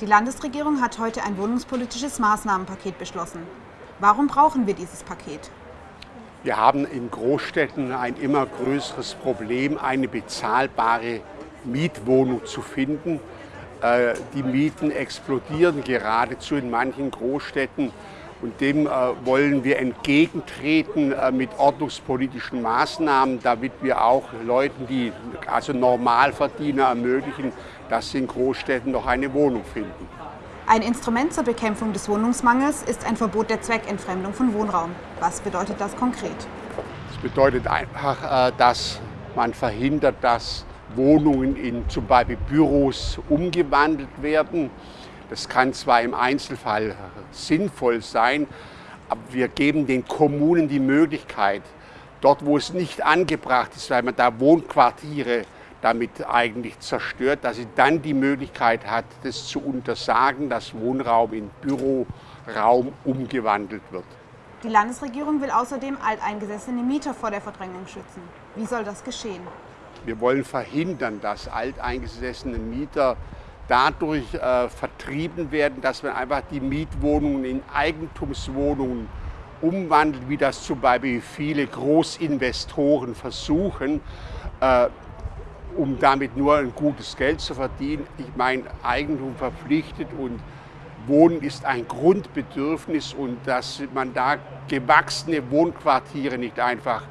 Die Landesregierung hat heute ein wohnungspolitisches Maßnahmenpaket beschlossen. Warum brauchen wir dieses Paket? Wir haben in Großstädten ein immer größeres Problem, eine bezahlbare Mietwohnung zu finden. Äh, die Mieten explodieren geradezu in manchen Großstädten und dem äh, wollen wir entgegentreten äh, mit ordnungspolitischen Maßnahmen, damit wir auch Leuten, die also Normalverdiener ermöglichen, dass sie in Großstädten noch eine Wohnung finden. Ein Instrument zur Bekämpfung des Wohnungsmangels ist ein Verbot der Zweckentfremdung von Wohnraum. Was bedeutet das konkret? Das bedeutet einfach, dass man verhindert, dass Wohnungen in zum Beispiel Büros umgewandelt werden. Das kann zwar im Einzelfall sinnvoll sein, aber wir geben den Kommunen die Möglichkeit, dort wo es nicht angebracht ist, weil man da Wohnquartiere damit eigentlich zerstört, dass sie dann die Möglichkeit hat, das zu untersagen, dass Wohnraum in Büroraum umgewandelt wird. Die Landesregierung will außerdem alteingesessene Mieter vor der Verdrängung schützen. Wie soll das geschehen? Wir wollen verhindern, dass alteingesessene Mieter dadurch äh, vertrieben werden, dass man einfach die Mietwohnungen in Eigentumswohnungen umwandelt, wie das zum Beispiel viele Großinvestoren versuchen, äh, um damit nur ein gutes Geld zu verdienen. Ich meine, Eigentum verpflichtet und Wohnen ist ein Grundbedürfnis und dass man da gewachsene Wohnquartiere nicht einfach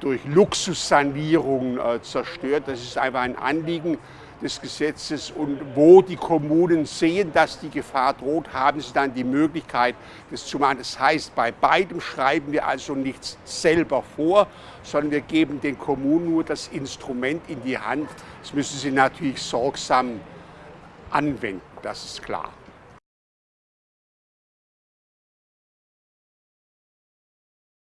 durch Luxussanierung äh, zerstört. Das ist einfach ein Anliegen des Gesetzes und wo die Kommunen sehen, dass die Gefahr droht, haben sie dann die Möglichkeit, das zu machen. Das heißt, bei beidem schreiben wir also nichts selber vor, sondern wir geben den Kommunen nur das Instrument in die Hand. Das müssen sie natürlich sorgsam anwenden, das ist klar.